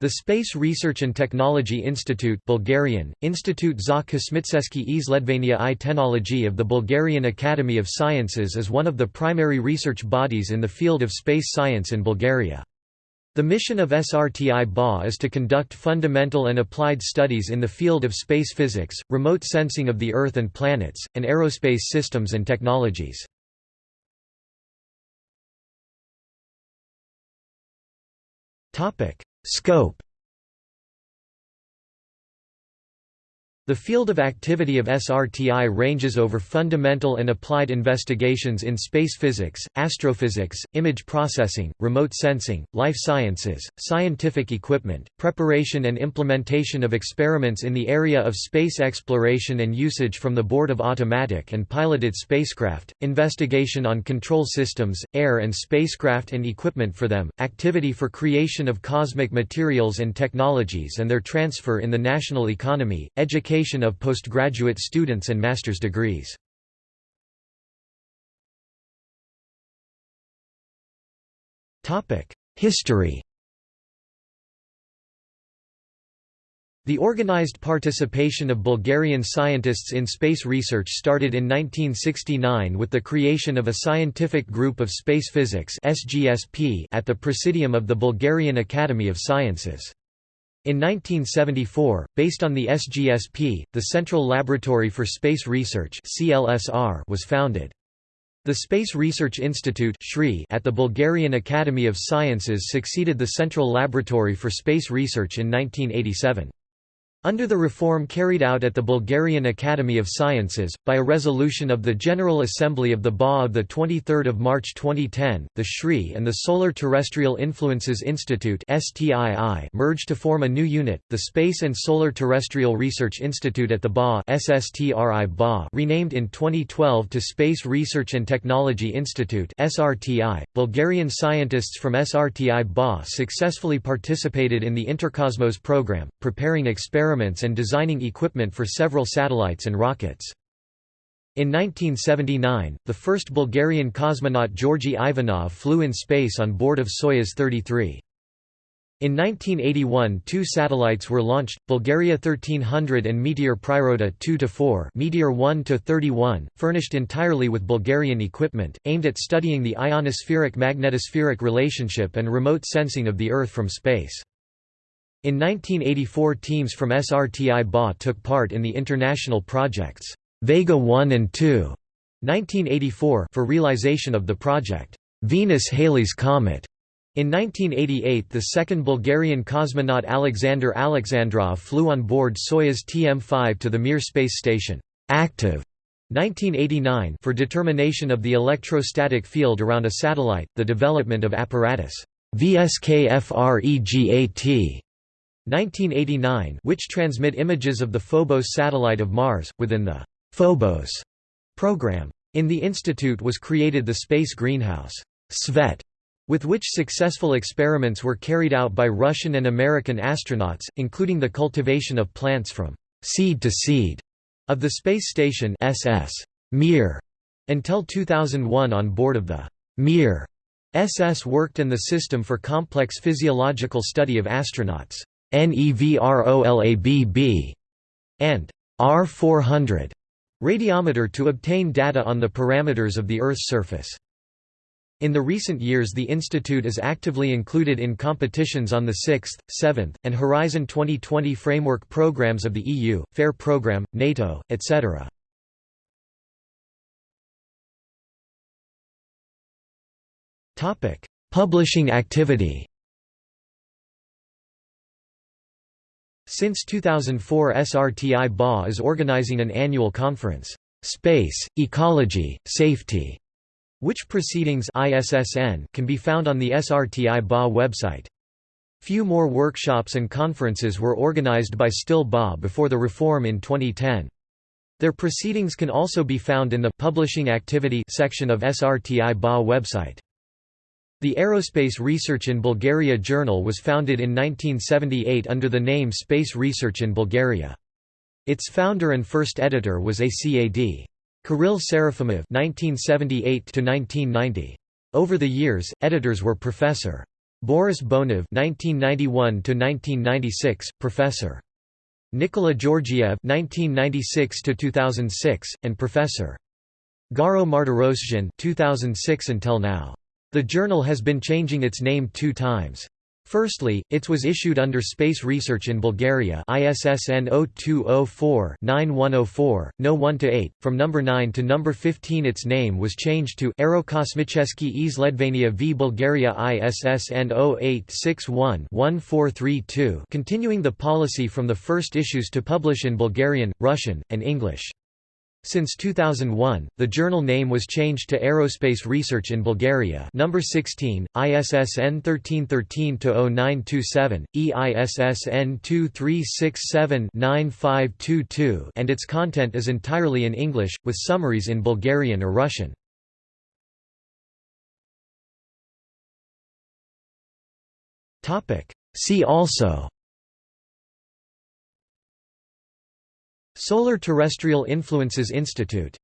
The Space Research and Technology Institute Bulgarian, Institute za kosmitseski izledvania i technology of the Bulgarian Academy of Sciences is one of the primary research bodies in the field of space science in Bulgaria. The mission of SRTI BA is to conduct fundamental and applied studies in the field of space physics, remote sensing of the Earth and planets, and aerospace systems and technologies. Scope The field of activity of SRTI ranges over fundamental and applied investigations in space physics, astrophysics, image processing, remote sensing, life sciences, scientific equipment, preparation and implementation of experiments in the area of space exploration and usage from the board of automatic and piloted spacecraft, investigation on control systems, air and spacecraft and equipment for them, activity for creation of cosmic materials and technologies and their transfer in the national economy, education of postgraduate students and master's degrees. History The organized participation of Bulgarian scientists in space research started in 1969 with the creation of a scientific group of space physics at the Presidium of the Bulgarian Academy of Sciences. In 1974, based on the SGSP, the Central Laboratory for Space Research was founded. The Space Research Institute at the Bulgarian Academy of Sciences succeeded the Central Laboratory for Space Research in 1987. Under the reform carried out at the Bulgarian Academy of Sciences, by a resolution of the General Assembly of the BA of 23 March 2010, the SRI and the Solar Terrestrial Influences Institute merged to form a new unit, the Space and Solar Terrestrial Research Institute at the BA renamed in 2012 to Space Research and Technology Institute Bulgarian scientists from SRTI BA successfully participated in the Intercosmos program, preparing experiments experiments and designing equipment for several satellites and rockets. In 1979, the first Bulgarian cosmonaut Georgy Ivanov flew in space on board of Soyuz 33. In 1981 two satellites were launched, Bulgaria 1300 and Meteor Priroda 2–4 Meteor 1–31, furnished entirely with Bulgarian equipment, aimed at studying the ionospheric-magnetospheric relationship and remote sensing of the Earth from space. In 1984 teams from SRTI BA took part in the international projects Vega 1 and 2 1984 for realization of the project Venus-Halley's Comet. In 1988 the second Bulgarian cosmonaut Alexander Alexandrov flew on board Soyuz TM-5 to the Mir space station active 1989 for determination of the electrostatic field around a satellite, the development of apparatus VSKFREGAT 1989 which transmit images of the Phobos satellite of Mars, within the Phobos program. In the institute was created the Space Greenhouse SVET, with which successful experiments were carried out by Russian and American astronauts, including the cultivation of plants from seed to seed of the space station SS Mir until 2001 on board of the Mir SS worked in the system for complex physiological study of astronauts. NEVROLABB and R400 radiometer to obtain data on the parameters of the Earth's surface. In the recent years the institute is actively included in competitions on the 6th, 7th, and Horizon 2020 framework programs of the EU, FAIR program, NATO, etc. Publishing activity Since 2004 SRTI BA is organizing an annual conference, "'Space, Ecology, Safety' which proceedings ISSN can be found on the SRTI BA website. Few more workshops and conferences were organized by STIL BA before the reform in 2010. Their proceedings can also be found in the Publishing Activity section of SRTI BA website. The Aerospace Research in Bulgaria Journal was founded in 1978 under the name Space Research in Bulgaria. Its founder and first editor was ACAD. Kirill Serafimov (1978–1990). Over the years, editors were Professor. Boris Bonev (1991–1996), professor. Nikola Georgiev (1996–2006), and professor. Garo Mardirossian (2006 until now). The journal has been changing its name two times. Firstly, it was issued under Space Research in Bulgaria ISSN 0204-9104, No 1-8, from number 9 to number 15 its name was changed to Aerokosmicheski Izledvania v Bulgaria ISSN 0861-1432 continuing the policy from the first issues to publish in Bulgarian, Russian, and English. Since 2001, the journal name was changed to Aerospace Research in Bulgaria number 16, ISSN 1313-0927, EISSN 2367-9522 and its content is entirely in English, with summaries in Bulgarian or Russian. See also Solar Terrestrial Influences Institute